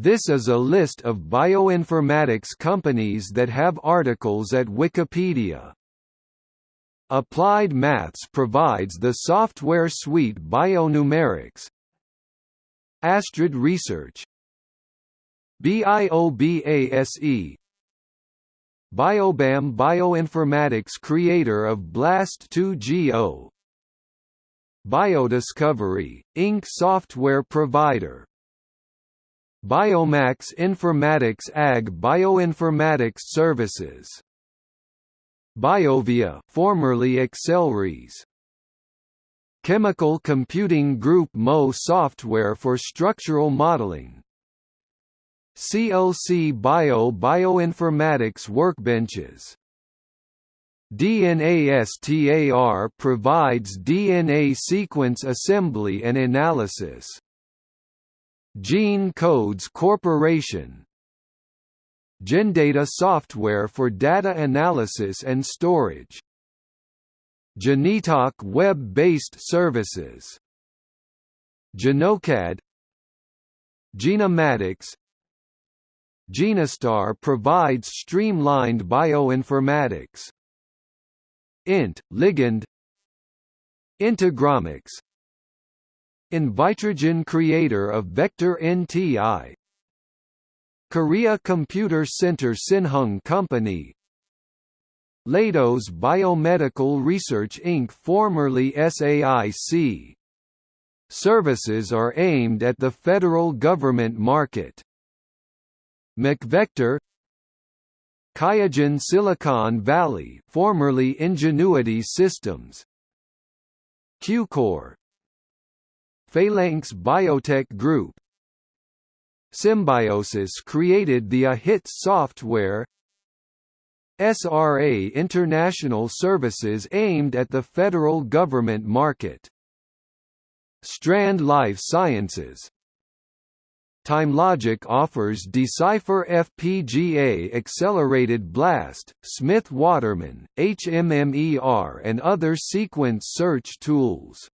This is a list of bioinformatics companies that have articles at Wikipedia. Applied Maths provides the software suite Bionumerics. Astrid Research BIOBASE Biobam Bioinformatics creator of BLAST 2GO Biodiscovery, Inc. software provider Biomax Informatics AG Bioinformatics Services. Biovia formerly Accelrys Chemical Computing Group MOE software for structural modeling. CLC Bio Bioinformatics Workbenches. DNASTAR provides DNA sequence assembly and analysis Gene Codes Corporation. Genedata software for data analysis and storage. Genetoc web-based services. Genocad. Genomatix. Genostar provides streamlined bioinformatics. INT, ligand. Integromics Invitrogen creator of Vector NTI Korea Computer Center Sinhung Company Leidos Biomedical Research Inc. formerly SAIC. Services are aimed at the federal government market. MacVector QIAGEN Silicon Valley formerly Ingenuity Systems Qlucore Phalanx Biotech Group. SimBioSys created the eHiTS software. SRA International Services aimed at the federal government market. Strand Life Sciences. TimeLogic offers DeCypher FPGA Accelerated Blast, Smith Waterman, HMMER and other sequence search tools.